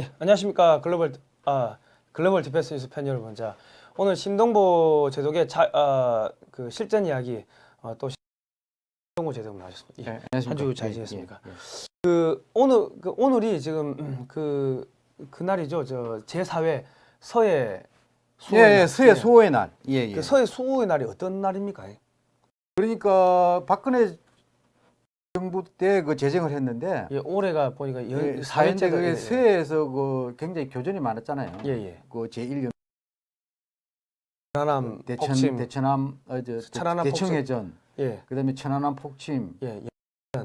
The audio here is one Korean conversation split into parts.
예, 안녕하십니까 글로벌 아 글로벌 디펜스 뉴스 팬 여러분 자 오늘 신동보 제독의 자, 아, 그 실전 이야기 어, 또 신동보 제독 나오셨습니다. 예. 한주 잘 예, 지냈습니까? 예, 예. 그 오늘 그 오늘이 지금 음, 그 그날이죠. 저 제4회 서해 예, 수호의 예, 날. 서해 예. 수호의 날. 예, 예. 그 서해 수호의 날이 어떤 날입니까? 그러니까 박근혜 정부 때 그 제정을 했는데 예, 올해가 보니까 예, 사회째가- 그게 예, 예. 서해에서 그 굉장히 교전이 많았잖아요. 예, 예. 그 제1년 천안함 대천 폭침 대천함 어, 저, 천안함 대청해전 예, 그다음에 천안함 폭침 예,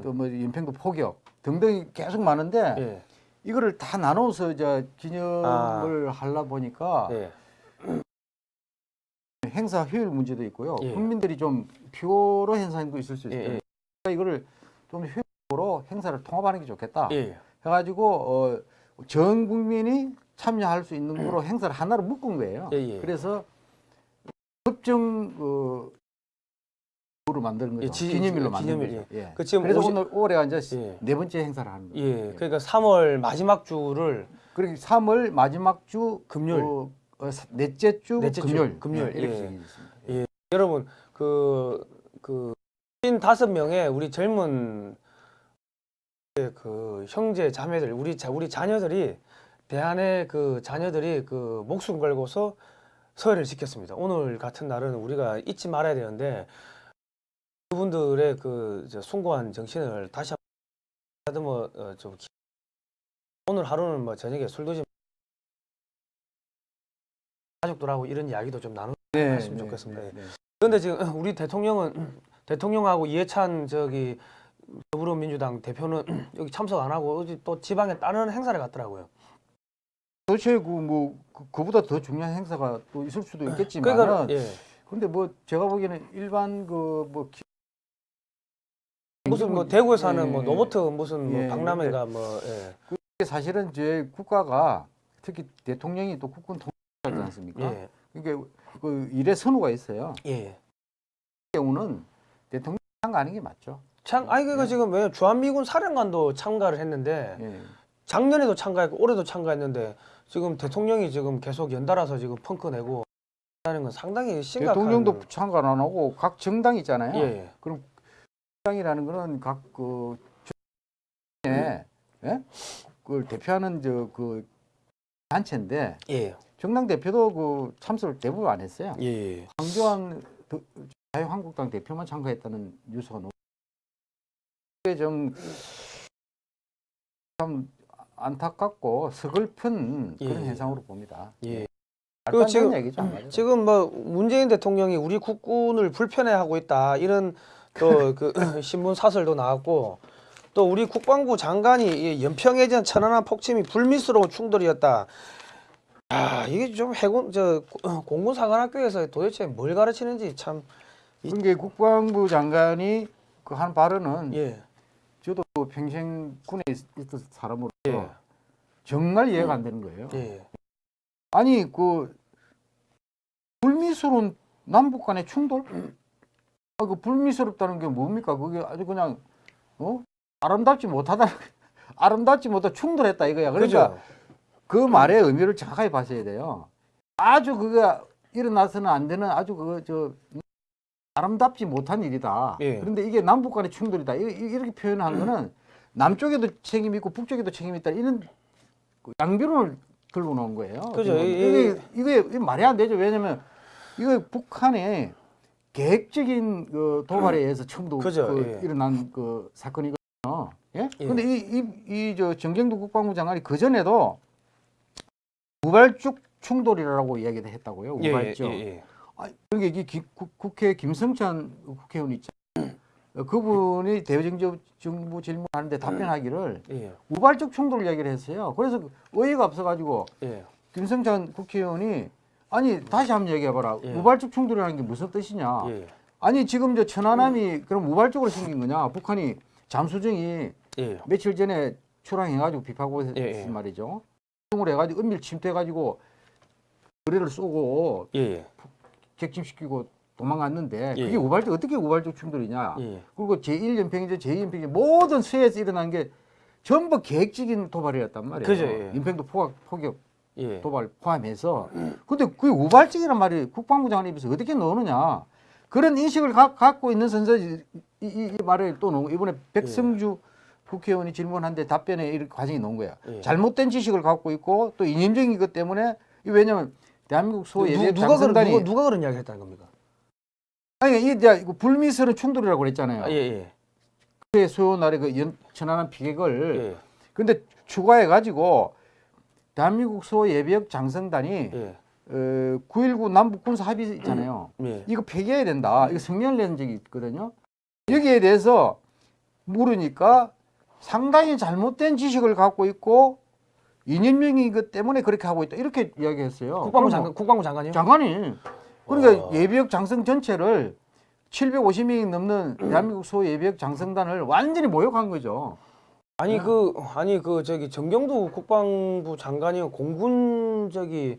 또뭐 연평도 포격 등등이 계속 많은데 예, 예. 이거를 다 나눠서 이제 기념을 하려 보니까 예. 행사 효율 문제도 있고요. 예. 국민들이 좀 피로로 거 있을 수 예, 있어요. 예. 그러니까 이거를 좀 효율적으로 행사를 통합하는 게 좋겠다. 예. 해가지고 어, 전 국민이 참여할 수 있는 거로 행사를 하나로 묶은 거예요. 예, 예. 그래서 협정 어, 로 만드는 거죠. 예, 지- 기념일로 지- 만드는 기념일, 거죠. 예. 그 지금 그래서 오시- 오늘 올해가 이제 예. 네 번째 행사를 하는 거예요. 예, 그러니까 3월 마지막 주를 그리고 3월 마지막 주 금요일. 어, 어, 사- 넷째 주 넷째 주 금요일, 금요일, 예, 이렇게 예. 예. 여러분 그그 다섯 명의 우리 젊은 그 형제 자매들 우리 자 우리 자녀들이 대한의 그 자녀들이 그 목숨 걸고서 서해를 지켰습니다. 오늘 같은 날은 우리가 잊지 말아야 되는데 그분들의 그저 숭고한 정신을 다시 한번 뭐 어, 좀 기- 오늘 하루는 뭐 저녁에 술 드시 가족들하고 이런 이야기도 좀 나누. 네, 했으면 좋겠습니다. 네, 네. 그런데 지금 우리 대통령은 대통령하고 이해찬 저기 더불어민주당 대표는 여기 참석 안 하고 또 지방에 다른 행사를 갔더라고요. 도대체 그뭐 그보다 더 중요한 행사가 또 있을 수도 있겠지만 그러니까 예. 근데 뭐 제가 보기에는 일반 그뭐 무슨 뭐 대구에서 하는 예, 뭐 예. 로버트 무슨 뭐 예, 박람회가 뭐 예. 사실은 제 국가가 특히 대통령이 또 국군 통일하지 않습니까? 예. 그러니까 그 일의 선우가 있어요. 예. 그 경우는 대통령 참가하는 게 맞죠. 참 아니 그러니까 예. 지금 왜 주한미군 사령관도 참가를 했는데 예. 작년에도 참가했고 올해도 참가했는데 지금 대통령이 지금 계속 연달아서 지금 펑크 내고 하는 건 상당히 심각한 대통령도 참가 안 하고 각 정당 있잖아요. 예. 정당이라는 거는 각그 예, 예? 그걸 대표하는 저 그 단체인데 예. 정당 대표도 그 참석을 대부분 안 했어요. 예. 황교안 더- 자유한국당 대표만 참가했다는 뉴스가 너무 이게 좀참 안타깝고 서글픈 그런 예. 현상으로 봅니다. 예. 안 지금- 얘기죠. 지금 뭐 문재인 대통령이 우리 국군을 불편해하고 있다 이런 또 그 신문 사설도 나왔고 또 우리 국방부 장관이 이 연평해전 천안함 폭침이 불미스러운 충돌이었다. 아 이게 좀 해군 저 공군사관학교에서 도대체 뭘 가르치는지 참 그게 국방부 장관이 그 한 발언은 예. 저도 평생 군에 있- 있던 사람으로 예. 정말 이해가 안 되는 거예요. 예. 아니 그 불미스러운 남북 간의 충돌? 아, 그 불미스럽다는 게 뭡니까? 그게 아주 그냥 어 아름답지 못하다 아름답지 못하 충돌했다 이거야. 그러니까 그죠? 그 말의 의미를 정확하게 봐셔야 돼요. 아주 그게 일어나서는 안 되는 아주 그저 아름답지 못한 일이다. 예. 그런데 이게 남북 간의 충돌이다. 이- 이렇게 표현한 거는 남쪽에도 책임이 있고 북쪽에도 책임이 있다. 이런 그 양변을 들고 놓은 거예요. 그죠. 이- 이게, 이게, 이게 말이 안 되죠. 왜냐면 이거 북한의 계획적인 그 도발에 의해서 처음도 그죠. 그 예. 일어난 그 사건이거든요. 예? 예. 근데 이, 이, 이, 저, 정경두 국방부 장관이 그전에도 우발적 충돌이라고 이야기를 했다고요. 예, 우발적. 예, 예. 아, 기- 국- 국회 김성찬 국회의원 있잖아요. 어, 그분이 대정부 정부 질문하는데 답변하기를 예. 우발적 충돌 이야기를 했어요. 그래서 그 의의가 없어가지고 예. 김성찬 국회의원이 아니 다시 한번 얘기해봐라. 예. 우발적 충돌이라는 게 무슨 뜻이냐? 예. 아니 지금 저 천안함이 그럼 우발적으로 생긴 거냐? 북한이 잠수정이 예. 며칠 전에 출항해가지고 비파고 했 예, 예. 말이죠. 을 해가지고 은밀 침투해가지고 거리를 쏘고 예. 예. 객침시키고 도망갔는데 예. 그게 우발적 어떻게 우발적 충돌이냐? 예. 그리고 제1연평이전 제2연평이 모든 수해에서 일어난 게 전부 계획적인 도발이었단 말이에요. 그죠, 예. 인팽도 포격, 포격 예. 도발 포함해서. 근데 그게 우발적이란 말이 국방부 장관 입에서 어떻게 넣느냐. 그런 인식을 가, 갖고 있는 선수이 이, 이, 이 말을 또 놓은 이번에 백성주 국회의원이 질문한데 답변에 이런 과정이 나온 거야. 예. 잘못된 지식을 갖고 있고 또 이념적인 것 때문에 이 왜냐면 대한민국 소 예배 누, 누가 그런 장성단이 누가, 누가 그런 이야기 했다는 겁니까? 아니 이 이제 불미스러운 충돌이라고 그랬잖아요. 아, 예, 예. 그 소요 날의 그 연, 천안함 피격을 예. 근데 추가해 가지고 대한민국 소 예비역 장성단이 예. 어, 9.19 남북 군사 합의 있잖아요. 예. 이거 폐기해야 된다. 이거 성명을 낸 적이 있거든요. 여기에 대해서 물으니까 상당히 잘못된 지식을 갖고 있고 이념명인 것 때문에 그렇게 하고 있다. 이렇게 이야기했어요. 국방부 그럼 장관 국방부 장관이요? 장관이 그러니까 와. 예비역 장성 전체를 750명이 넘는 대한민국 소 예비역 장성단을 완전히 모욕한 거죠. 아니 그 아니 그 저기 정경두 국방부 장관이 공군 저기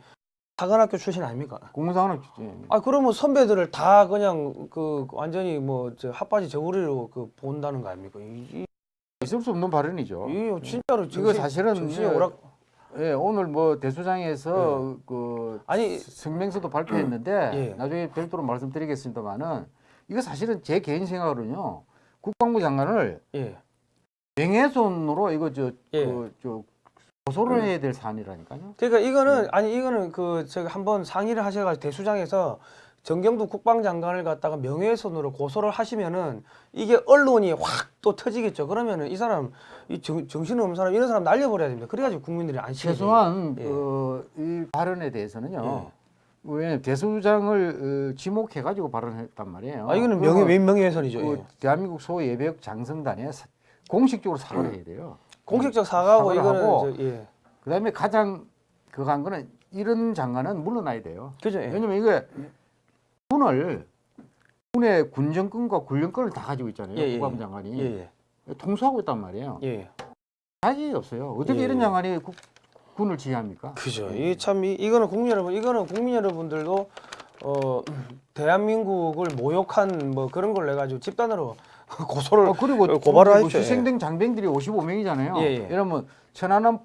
사관학교 출신 아닙니까? 공무상은 주지. 아 그러면 선배들을 다 그냥 그 완전히 뭐 저 핫바지 저고리로 그 본다는 거 아닙니까? 이, 있을 수 없는 발언이죠. 이, 이 진짜로 이거 정신, 사실은 정신이 예, 오락 예, 오늘 뭐 대수장에서 그 아니 성명서도 발표했는데 예. 나중에 별도로 말씀드리겠습니다만은 이거 사실은 제 개인 생각으로는요 국방부 장관을 예. 명예훼손으로 이거 저, 예. 그, 저 고소를 해야 될 사안이라니까요. 그러니까 이거는 네. 아니 이거는 그 저기 한번 상의를 하셔가지고 대수장에서 정경두 국방장관을 갖다가 명예훼손으로 고소를 하시면은 이게 언론이 확 또 터지겠죠. 그러면은 이 사람 이 정, 정신 없는 사람 이런 사람 날려버려야 됩니다. 그래가지고 국민들이 안심이 최소한 예. 어, 이 발언에 대해서는요. 예. 왜 대수장을 어, 지목해 가지고 발언했단 말이에요. 아 이거는 명예 그러면 명예훼손이죠. 그 예. 대한민국 소 예배역 장성단에 사- 공식적으로 사과를 해야 돼요. 공식적 사과하고 이거는 하고 저, 예. 그다음에 가장 그거 한 거는 이런 장관은 물러나야 돼요. 그죠. 예. 왜냐면 이게 군을 군의 군정권과 군령권을 다 가지고 있잖아요. 예, 예, 국방부 예. 장관이 예. 통수하고 있단 말이에요. 예. 예. 자격이 없어요. 어떻게 예. 이런 장관이 국- 군을 지휘합니까? 그죠. 이참 이 거는 국민 여러분, 이거는 국민 여러분들도 어 대한민국을 모욕한 뭐 그런 걸 내 가지고 집단으로 고소를 어, 그리고 어, 고발을 뭐 하십시오. 희생된 장병들이 55명이잖아요. 예, 예. 이러면 천안함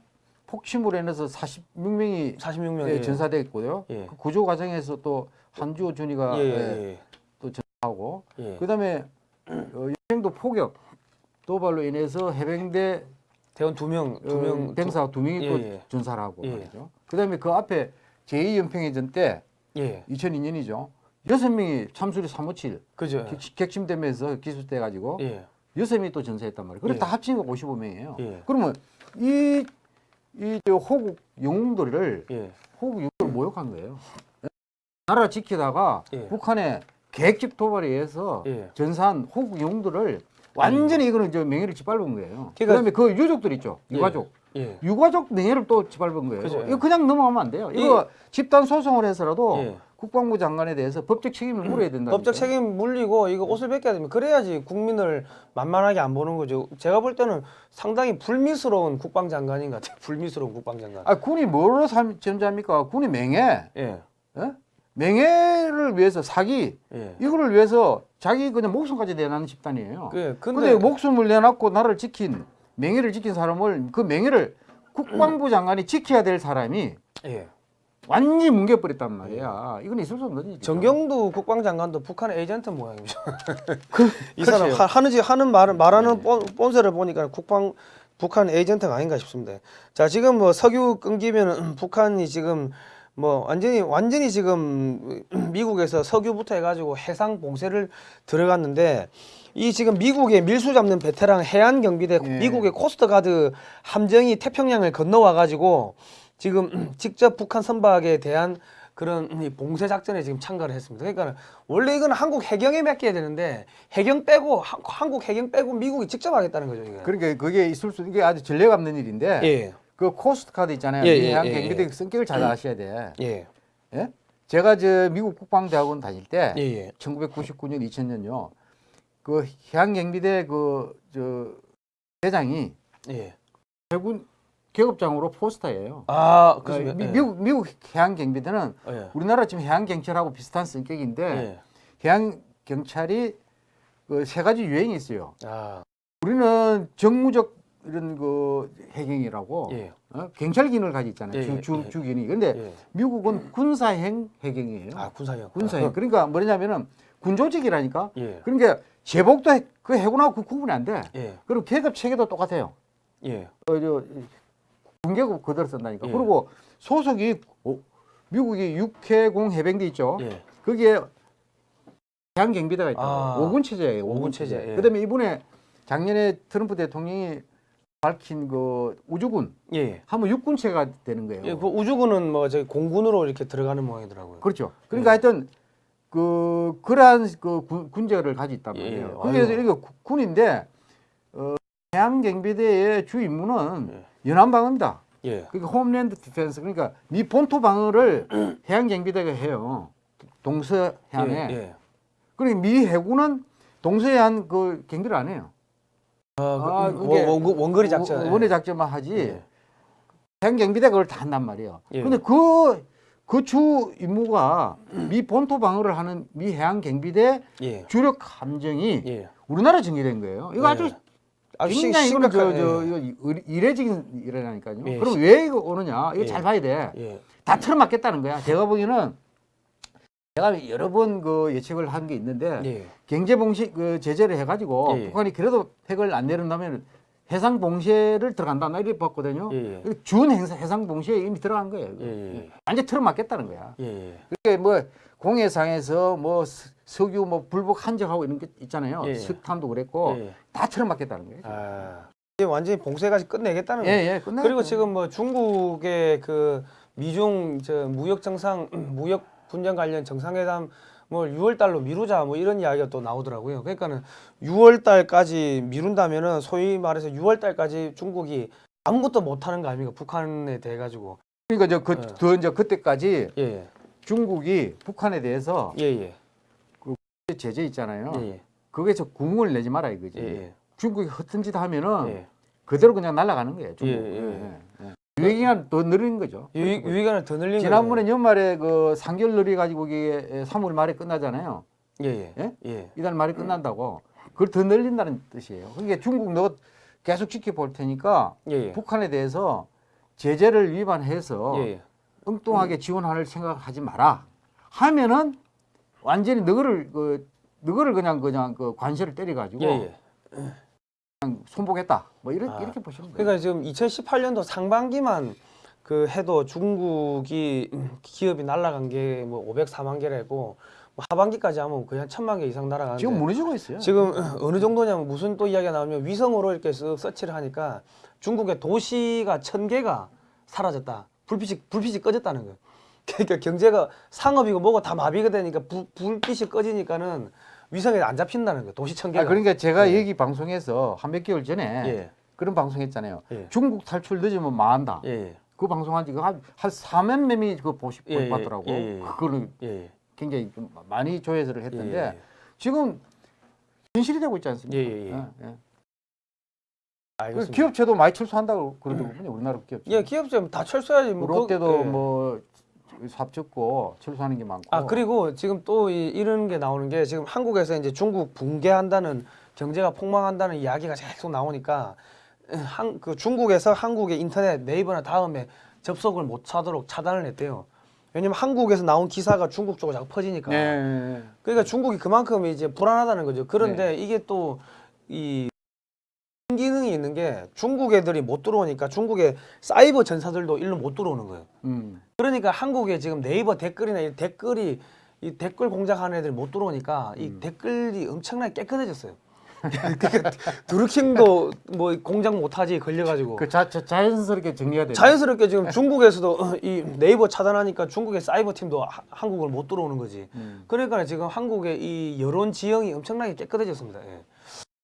폭침으로 인해서 46명이 46명 예, 전사됐고요. 예. 그 구조 과정에서 또 한주호 준이가 예, 예, 예, 하고 예. 예. 그다음에 어, 여행도 포격 도발로 인해서 해병대 대원 두 명, 두 명, 어, 병사 두 명이 예, 또 예. 전사를 하고 예. 말이죠. 그다음에 그 앞에 제2연평해전 때 예, 2002년이죠. 여섯 명이 참수리 357 그죠. 객- 객침되면서 기술돼 가지고 예, 여섯 명이 또 전사했단 말이에요. 그래 예. 다 합치니까 55명이에요. 예, 그러면 이, 이저 호국 영웅들을 예, 호국 영웅을 모욕한 거예요. 나라 지키다가 예. 북한의 계획적 도발에 의해서 예. 전사한 호국 영웅들을 완전히 이거는 저 명예를 짓밟은 거예요. 그 그러니까- 다음에 그 유족들 있죠. 예. 유가족. 예, 유가족 명예를 또 짓밟은 거예요. 그죠. 이거 그냥 넘어가면 안 돼요. 이거 집단 소송을 해서라도 예. 국방부 장관에 대해서 법적 책임을 물어야 된다. 법적 책임 물리고 이거 옷을 벗겨야 됩니다. 그래야지 국민을 만만하게 안 보는 거죠. 제가 볼 때는 상당히 불미스러운 국방장관인 것 같아요. 불미스러운 국방장관. 아, 군이 뭐로 삶- 존재합니까? 군이 명예, 예, 예? 명예를 위해서 사기 예. 이거를 위해서 자기 그냥 목숨까지 내놓는 집단이에요. 그 근데, 근데 목숨을 내놨고 나를 지킨 명예를 지킨 사람을 그 명예를 국방부 장관이 지켜야 될 사람이 예. 완전히 뭉개버렸단 말이야. 이건 있을 수 없는 일이죠. 정경두 국방장관도 북한 에이전트 모양이죠. 그, 이 사람 그렇죠. 하, 하는지 하는 말을 말하는 네. 본, 본세를 보니까 국방 북한 에이전트가 아닌가 싶습니다. 자 지금 뭐 석유 끊기면은 북한이 지금 뭐 완전히 완전히 지금 미국에서 석유부터 해가지고 해상 봉쇄를 들어갔는데 이 지금 미국의 밀수 잡는 베테랑 해안 경비대 예. 미국의 Coast Guard 함정이 태평양을 건너와 가지고 지금 직접 북한 선박에 대한 그런 이 봉쇄 작전에 지금 참가를 했습니다. 그러니까 원래 이건 한국 해경에 맡겨야 되는데 해경 빼고 하- 한국 해경 빼고 미국이 직접 하겠다는 거죠. 이게. 그러니까 그게 있을 수 이게 아주 전례가 없는 일인데 예, 그 Coast Guard 있잖아요. 예, 이 예, 해양 예, 경비대 예. 성격을 잘 아셔야 돼. 예, 예? 제가 저 미국 국방대학원 다닐 때 예, 예, 1999년 2000년요. 그 해양 경비대 그 저 대장이 예. 해군 계급장으로 four star예요. 아. 미, 예. 미국 미국 해양 경비대는 예. 우리나라 지금 해양 경찰하고 비슷한 성격인데 예. 해양 경찰이 그 세 가지 유행이 있어요. 아, 우리는 정무적 이런 그 해경이라고 예. 어? 경찰 기능을 가지고 있잖아요. 예, 주, 예, 주, 예. 주기능. 근데 예. 미국은 군사행 해경이에요. 아 군사형. 군사행. 그러니까 뭐냐면은 군 조직이라니까. 예. 그러니까 제복도 해- 그 해군하고 그 구분이 안 돼. 예. 그리고 계급 체계도 똑같아요. 예. 어, 저, 군계급 그대로 쓴다니까. 예. 그리고 소속이 어, 미국이 육해공 해병대 있죠. 예. 거기에 해양경비대가 있다. 아. 고 5군 체제예요. 오군 5군 체제, 체제. 예. 그다음에 이번에 작년에 트럼프 대통령이 밝힌 그 우주군 예. 하면 육군체가 되는 거예요. 예. 그 우주군은 뭐 저기 공군으로 이렇게 들어가는 모양이더라고요. 그렇죠. 그러니까 하여튼 그 그러한 그 군, 군제를 가지고 있단 예, 말이에요. 아유. 그래서 이게 구- 군인데 어, 해양경비대의 주 임무는 예. 연안방어입니다. 예. 그러니까 homeland defense 그러니까 미 본토 방어를 해양경비대가 해요. 동서해안에. 예. 예. 그러니까 미 해군은 동서해안 그 경비를 안 해요. 아, 아, 그, 그게 원, 원, 원 거리 작전. 원- 예. 원의 작전만 하지. 예. 해양경비대가 그걸 다 한단 말이에요. 예. 근데 그, 그 주 임무가 미 본토 방어를 하는 미 해양경비대 예. 주력 함정이 예. 우리나라 정예된 거예요. 이거 예. 아주 아주 심- 굉장히 저, 심각한 저, 예. 이거 의- 이례적인 일이라니까요. 예, 그럼 시- 왜 이거 오느냐? 이거 예. 잘 봐야 돼. 예. 다 틀어맞겠다는 거야. 제가 보기에는 제가 여러 번 그 예측을 한 게 있는데 예. 경제 봉쇄 그 제재를 해가지고 예, 예. 북한이 그래도 핵을 안 내린다면 해상 봉쇄를 들어간다 나 이렇게 봤거든요. 예. 예. 준 행사 해상 봉쇄에 이미 들어간 거예요. 이거. 예. 예. 완전 틀어맞겠다는 거야. 예. 예. 그게 뭐 공해상에서 뭐 스- 석유 뭐 불복 한정하고 이런 게 있잖아요. 예, 예. 석탄도 그랬고 예. 다 틀어맞겠다는 거예요. 아. 이게 완전히 봉쇄까지 끝내겠다는 예, 거예요. 예, 끝나. 그리고 지금 뭐 중국의 그 미중 저 무역 정상 무역 분쟁 관련 정상회담 뭐 6월 달로 미루자 뭐 이런 이야기가 또 나오더라고요. 그러니까는 6월 달까지 미룬다면은 소위 말해서 6월 달까지 중국이 아무것도 못 하는 거 아닙니까? 북한에 대해 가지고. 그러니까 저그 예. 더 이제 그때까지 예. 중국이 북한에 대해서 예, 예. 제재 있잖아요. 예, 예. 거기에서 구멍을 내지 마라 이거지. 예, 예. 중국이 허튼 짓 하면은 예. 그대로 그냥 날아가는 거예요. 중국. 예, 예. 예. 유예기간 더 늘리는 거죠. 유익안을 더 늘린 지난번에 연말에 그 3개월 늘려 가지고 이게 3월 말에 끝나잖아요. 거예요. 예, 예? 예. 예. 이달 말에 끝난다고. 그걸 더 늘린다는 뜻이에요. 그러니까 중국 너 계속 지켜볼 테니까 예, 예. 북한에 대해서 제재를 위반해서 예, 예. 엉뚱하게 지원할 생각하지 마라. 하면은 완전히 너를 그 너를 그냥 그냥 그 관세를 때려 가지고 예, 예. 손보겠다. 뭐 이렇게 아, 이렇게 보시면 돼요. 그러니까 지금 2018년도 상반기만 그 해도 중국이 음, 기업이 날라간 게 뭐 504만 개라고 뭐 하반기까지 하면 거의 한 천만 개 이상 날아가는데 지금 무너지고 있어요. 지금 어느 정도냐면 무슨 또 이야기가 나오면 위성으로 이렇게 쓱 서치를 하니까 중국의 도시가 천 개가 사라졌다. 불빛이 불빛이 꺼졌다는 거예요. 그러니까 경제가 상업이고 뭐고 다 마비가 되니까 불, 불빛이 꺼지니까는 위성에 안 잡힌다는 거예요. 도시 천 개가. 아, 그러니까 제가 예. 여기 방송에서 한 몇 개월 전에 예. 그런 방송했잖아요. 예. 중국 탈출 늦으면 망한다. 예. 예. 그 방송한 지가 한, 한 4만 명이 그거 보시, 예, 예, 봤더라고. 예, 예. 예. 굉장히 좀 많이 조회를 했던데. 지금 현실이 되고 있지 않습니까? 예, 예, 예. 예, 예. 그. 기업체도 많이 철수한다고 그러더군요. 우리나라 기업체. 예, 기업체 다 철수해야지. 뭐 롯데도 그, 예. 뭐 삽죽고 철수하는 게 많고. 아 그리고 지금 또 이, 이런 게 나오는 게 지금 한국에서 이제 중국 붕괴한다는 경제가 폭망한다는 이야기가 계속 나오니까 한 그 중국에서 한국의 인터넷 네이버나 다음에 접속을 못 하도록 차단을 했대요. 왜냐면 한국에서 나온 기사가 중국 쪽으로 자꾸 퍼지니까. 예, 예, 예. 그러니까 중국이 그만큼 이제 불안하다는 거죠. 그런데 네. 이게 또 이 기능이 있는 게 중국 애들이 못 들어오니까 중국의 사이버 전사들도 일로 못 들어오는 거예요. 음. 그러니까 한국에 지금 네이버 댓글이나 이 댓글이 이 댓글 공작하는 애들이 못 들어오니까 이 음. 댓글이 엄청나게 깨끗해졌어요. 그러니까 드루킹도 뭐 공작 못하지 걸려가지고 그 자, 자, 자연스럽게 정리가 되죠. 자연스럽게 지금 중국에서도 이 네이버 차단하니까 중국의 사이버 팀도 하- 한국을 못 들어오는 거지. 음. 그러니까 지금 한국의 이 여론 지형이 엄청나게 깨끗해졌습니다. 예.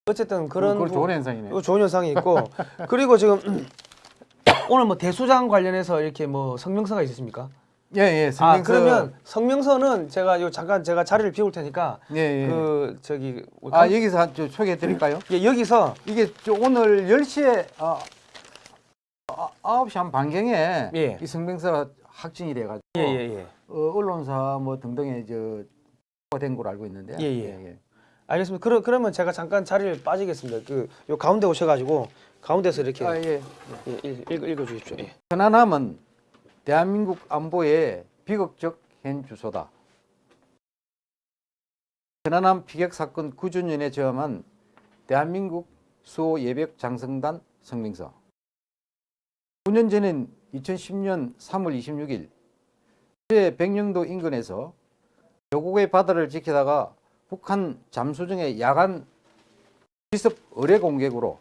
어쨌든 그런 그건 부- 좋은 현상이네. 이거 좋은 현상이 있고 그리고 지금 오늘 뭐 대수장 관련해서 이렇게 뭐 성명서가 있으십니까? 예, 예. 아 성명서- 그러면 성명서는 제가 요 잠깐 제가 자리를 비울 테니까 예, 예. 그 저기 아, 여기서 한- 저 소개해 드릴까요? 예, 여기서 이게 저 오늘 10시에 아, 아, 9시 한 반경에 예. 이 성명서가 확진이 돼 가지고 예 예 예 어, 언론사 뭐 등등에 저된 걸로 알고 있는데. 예, 예. 알겠습니다. 그러, 그러면 제가 잠깐 자리를 빠지겠습니다. 그 요 가운데 오셔가지고 가운데서 이렇게 아, 예. 예, 읽, 읽, 읽어 주십시오. 예. 천안함은 대한민국 안보의 비극적 현 주소다. 천안함 피격 사건 9주년에 저함한 대한민국 수호 예벽 장성단 성명서. 9년 전인 2010년 3월 26일 제 백령도 인근에서 조국의 바다를 지키다가 북한 잠수정의 야간 기습 의뢰 공격으로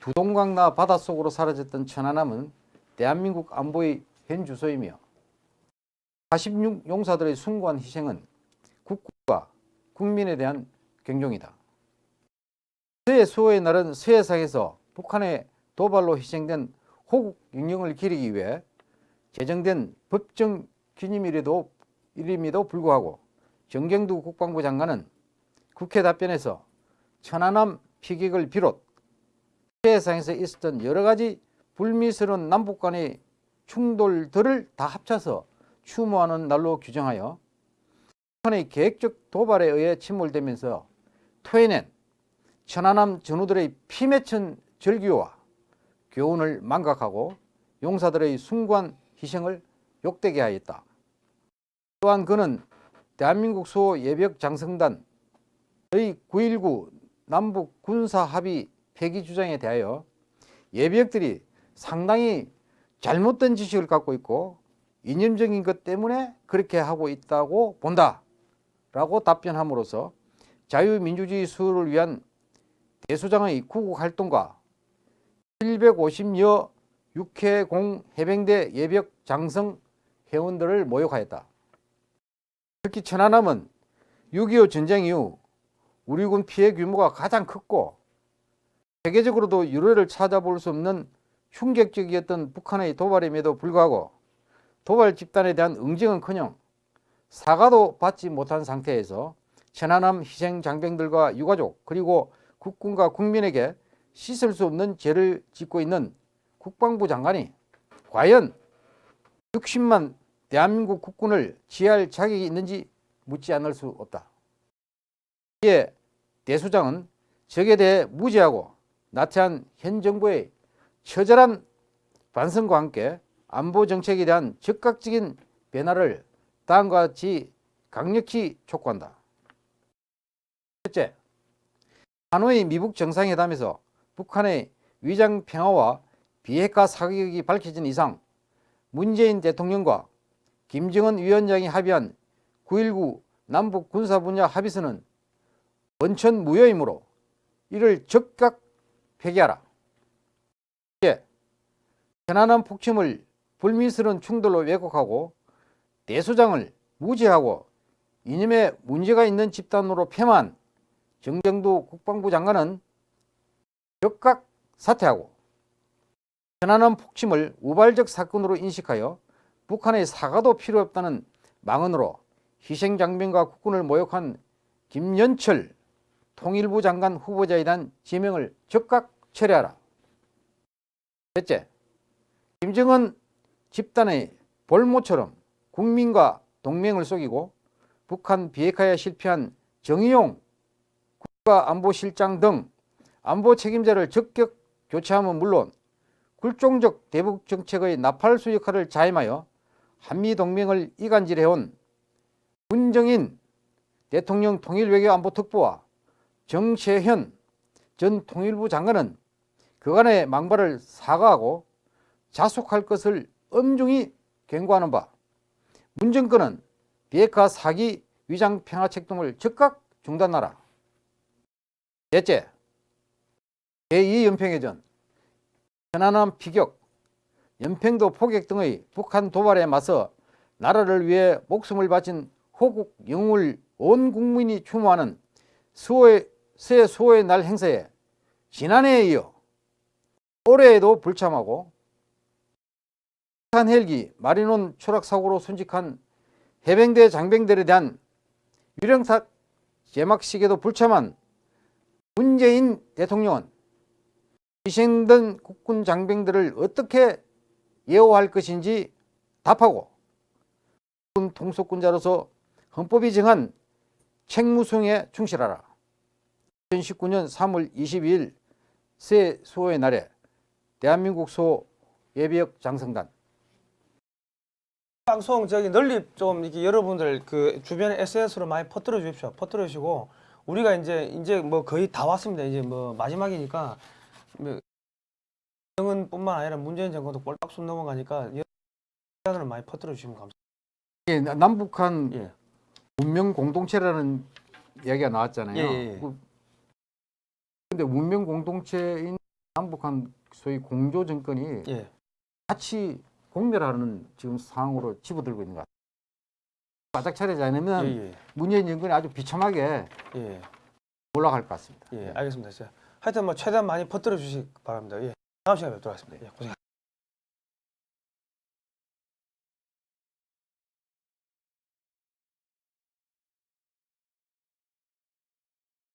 두동강나 바닷속으로 사라졌던 천안함은 대한민국 안보의 현 주소이며 46 용사들의 숭고한 희생은 국가와 국민에 대한 경종이다. 서해 수호의 날은 서해상에서 북한의 도발로 희생된 호국 영령을 기리기 위해 제정된 법정 기념일에도 일임에도 불구하고 정경두 국방부 장관은 국회 답변에서 천안함 피격을 비롯 세상에서 있었던 여러 가지 불미스러운 남북 간의 충돌들을 다 합쳐서 추모하는 날로 규정하여 북한의 계획적 도발에 의해 침몰되면서 토해낸 천안함 전우들의 피 맺힌 절규와 교훈을 망각하고 용사들의 숭고한 희생을 욕되게 하였다. 또한 그는 대한민국 수호 예벽 장성단의 9.19 남북 군사 합의 폐기 주장에 대하여 예비역들이 상당히 잘못된 지식을 갖고 있고 이념적인 것 때문에 그렇게 하고 있다고 본다 라고 답변함으로써 자유민주주의 수호를 위한 대수장의 구국 활동과 750여 육해공 해병대 예벽 장성 회원들을 모욕하였다. 특히 천안함은 6.25 전쟁 이후 우리 군 피해 규모가 가장 컸고 세계적으로도 유례를 찾아볼 수 없는 충격적이었던 북한의 도발임에도 불구하고 도발 집단에 대한 응징은커녕 사과도 받지 못한 상태에서 천안함 희생 장병들과 유가족 그리고 국군과 국민에게 씻을 수 없는 죄를 짓고 있는 국방부 장관이 과연 60만 대한민국 국군을 지휘할 자격이 있는지 묻지 않을 수 없다. 이에 대수장은 적에 대해 무지하고 나태한 현 정부의 처절한 반성과 함께 안보 정책에 대한 즉각적인 변화를 다음과 같이 강력히 촉구한다. 첫째, 하노이 미북 정상회담에서 북한의 위장 평화와 비핵화 사격이 밝혀진 이상 문재인 대통령과 김정은 위원장이 합의한 9.19 남북 군사 분야 합의서는 원천 무효이므로 이를 즉각 폐기하라. 예, 편안한 폭침을 불미스러운 충돌로 왜곡하고 대수장을 무지하고 이념에 문제가 있는 집단으로 폄한 정경두 국방부 장관은 즉각 사퇴하고 편안한 폭침을 우발적 사건으로 인식하여 북한의 사과도 필요 없다는 망언으로 희생장병과 국군을 모욕한 김연철 통일부 장관 후보자에 대한 지명을 즉각 철회하라. 셋째, 김정은 집단의 볼모처럼 국민과 동맹을 속이고 북한 비핵화에 실패한 정의용 국가안보실장 등 안보 책임자를 적격 교체하면 물론 굴종적 대북 정책의 나팔수 역할을 자임하여 한미동맹을 이간질해온 문정인 대통령 통일외교안보특보와 정세현 전 통일부 장관은 그간의 망발을 사과하고 자숙할 것을 엄중히 경고하는 바 문정권은 비핵화 사기 위장 평화책동을 즉각 중단하라. 넷째, 제2연평해전, 편안함 피격, 연평도 포격 등의 북한 도발에 맞서 나라를 위해 목숨을 바친 호국 영웅을 온 국민이 추모하는 수호의, 새 수호의 날 행사에 지난해에 이어 올해에도 불참하고 북한 헬기 마리논 추락 사고로 순직한 해병대 장병들에 대한 유령탑 제막식에도 불참한 문재인 대통령은 희생된 국군 장병들을 어떻게 예호할 것인지 답하고 통속군자로서 헌법이 정한 책무수행에 충실하라. 2019년 3월 22일 새 수호의 날에 대한민국 소 예비역 장성단 방송 저기 널리 좀 이렇게 여러분들 그 주변에 SNS로 많이 퍼뜨려 주십시오. 퍼뜨려 주시고 우리가 이제 이제 뭐 거의 다 왔습니다. 이제 뭐 마지막이니까 뭐 정은뿐만 아니라 문재인 정권도 꼴딱순 넘어가니까 여러분들 많이 퍼뜨려 주시면 감사합니다. 이게 남북한 예. 문명 공동체라는 이야기가 나왔잖아요. 예, 예, 예. 그- 근데 문명 공동체인 남북한 소위 공조 정권이 예. 같이 공멸하는 지금 상황으로 집어들고 있는 것 같아요. 바짝 차리지 않으면 예, 문재인 정권이 아주 비참하게 예. 예. 올라갈 것 같습니다. 예. 알겠습니다. 자, 하여튼 뭐 최대한 많이 퍼뜨려 주시기 바랍니다. 예. 다음 시간에 뵙도록 하겠습니다. 예. 고생